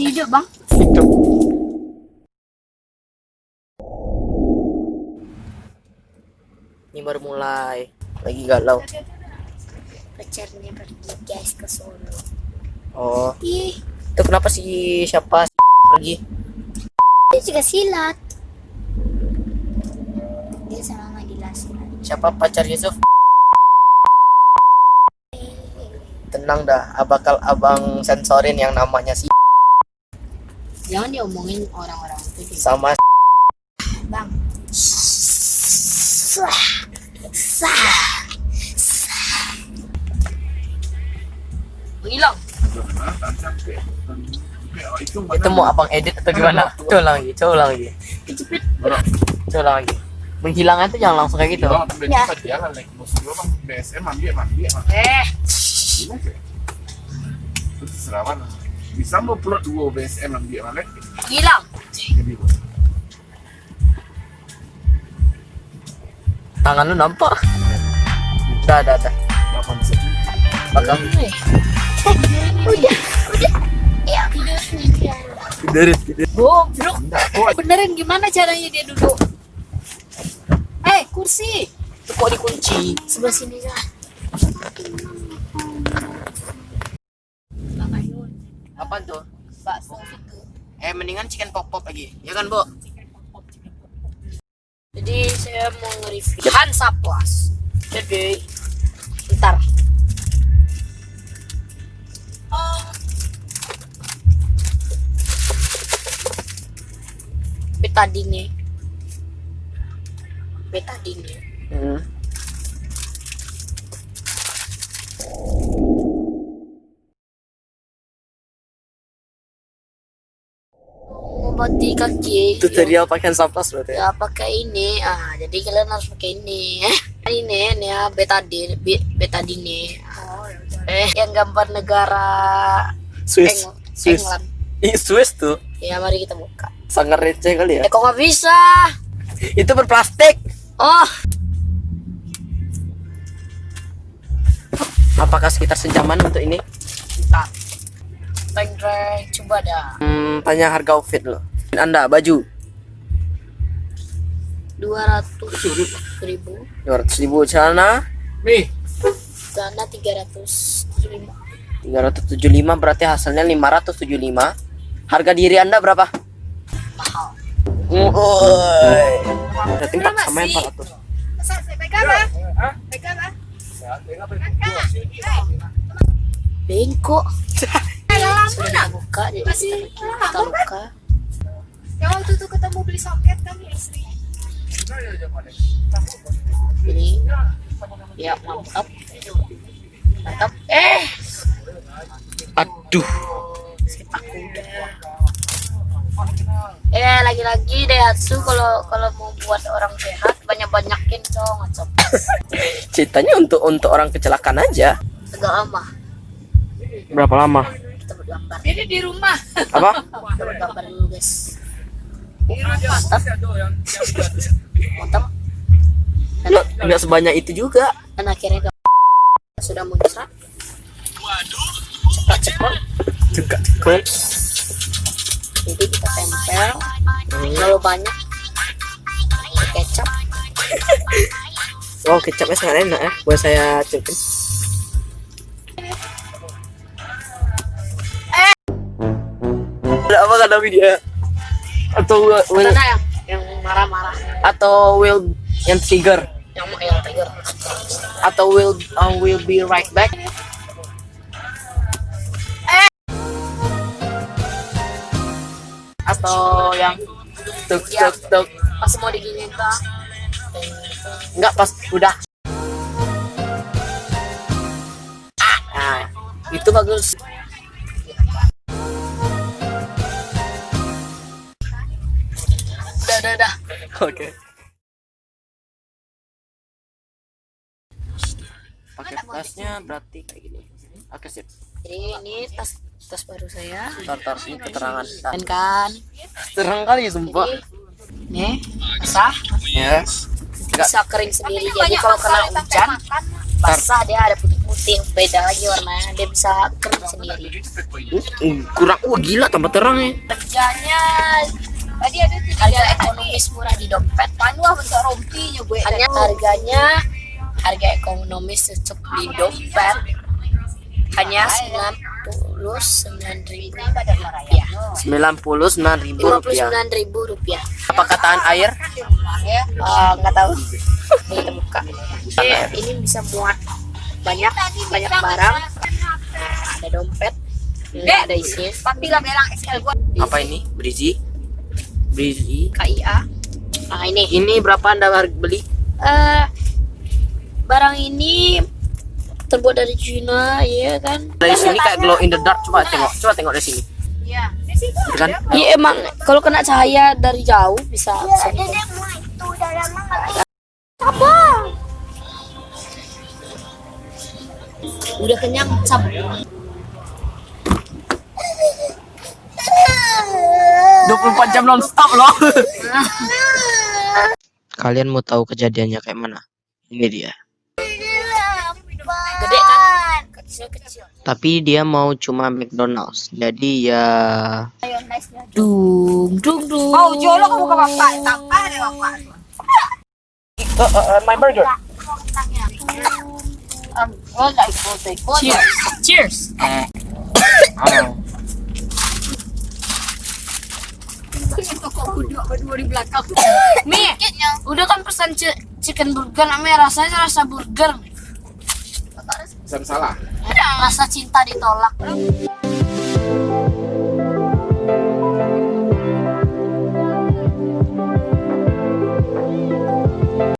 Hidup bang. Hidup. Ini baru mulai. Lagi galau. Pacarnya pergi guys ke Solo. Oh, Ih, itu kenapa sih siapa pergi? dia juga silat. Dia sama silat. Siapa pacar Yusuf? Tenang dah, bakal abang sensorin yang namanya si Jangan diomongin orang-orang itu. Dia. sama Bang. Sah. Sah. Hilang. itu mau abang edit atau gimana? Coba lagi, coba lagi, coba lagi. Menghilang itu jangan langsung kayak gitu. Ya. bos gua bang BSM ambil mandi. Eh. Gila Bisa mau plot dua BSM ambil mana? Hilang. Jadi Tangan lu nampak? Dah, dah, dah. delapan set. Bakal Eh. Udah. Udah. Ya. tidur, tidur. Goblok. Benerin gimana caranya dia duduk? Eh, kursi. Itu kok dikunci? Sebelah sini aja. Ayun. Apa tuh? Bakso itu. Eh, mendingan chicken pop pop lagi, ya kan, Bu? Jadi saya mau nge-review Hansaplas. Jadi ntar. Betadine. Betadine. Hmm. Mengobati kaki. Tutorial pakai saplas berarti. ya? Ya pakai ini. Ah, jadi kalian harus pakai ini. ini ini ya betadine, be- betadine. Eh, yang gambar negara Swiss. Eng- Swiss. England. Ih, Swiss tuh. Ya, mari kita buka. Sangat receh kali ya. Eh, kok nggak bisa? Itu berplastik. Oh, Apakah sekitar sejaman untuk ini? bentar. Dreng, coba dah. Hmm, tanya harga outfit lo. Anda baju 200 ribu, 200 ribu celana Nih, dana 375. 375 berarti hasilnya 575. Harga diri Anda berapa? Mahal. Woi. Berarti 4 sama yang 400. Bengkok. Sudah buka, jadi kita, kita buka. Yang waktu itu ketemu beli soket kan ya istri. Jadi, ya mantap. Mantap. Eh, Aduh. aku udah. Eh, lagi-lagi Daihatsu kalau kalau mau buat orang sehat banyak-banyakin dong, ngacok. Ceritanya untuk untuk orang kecelakaan aja. Agak lama Berapa lama? kita bergambar. Ini di rumah. Apa? Kita bergambar dulu, guys. Mantap. Dan, Nggak, nggak sebanyak itu juga. dan akhirnya sudah muncrat. Cepat-cepat. Juga. Keren. Jadi kita tempel. Kalau banyak kecap. Wow, kecapnya sangat enak ya. Buat saya cupin. Ada apa kata dia? Atau will, Mana yang marah-marah? atau will yang trigger Yang yang tiger. atau will uh, will be right back atau yang tuk tuk tuk Pas mau diginiin tuh. enggak pas udah nah itu bagus Udah, udah, oke. Pakai tasnya berarti kayak gini. Oke sip. Jadi ini tas tas baru saya. tar tar ini keterangan. Dan kan, terang kali sumpah. Nih basah, ya enggak bisa kering sendiri. Jadi kalau kena hujan, basah dia ada putih putih beda lagi warnanya dia bisa kering sendiri. Hmm, kurang. Wah gila tambah terang ya. Harganya Tadi ada tiga harga ekonomis murah di dompet. Panu ah bentuk rompinya gue. hanya harganya harga ekonomis cocok di dompet. Hanya sembilan puluh sembilan ribu rupiah. 99 ribu lima puluh rupiah sembilan ribu rupiah. Apa kataan air Ya. Eh, nggak tahu. Ini kita buka ini, ini bisa muat banyak banyak barang. Nah, ada dompet. Nggak ada isinya. Tapi lah belang XL gue. apa ini? Berisi berisi KIA nah ini ini berapa anda beli? Eh barang ini terbuat dari Cina ya kan? Dari sini kayak glow in the dark coba tengok coba tengok dari sini. Iya. Di situ. Gitu kan? Iya emang kalau kena cahaya dari jauh bisa bisa gitu. apa udah kenyang cap 24 jam non stop loh. Kalian mau tahu kejadiannya kayak mana? Ini dia. Gede kan? Tapi dia mau cuma McDonald's. Jadi ya dung dung dung. Oh, jolo kamu ke bapak. Tambah deh bapak. my burger. Um, oh, like, oh, like, oh, cheers cheers berdua di belakang. Mi udah kan pesan ci- chicken burger namanya rasanya rasa burger Pesan salah. rasa cinta ditolak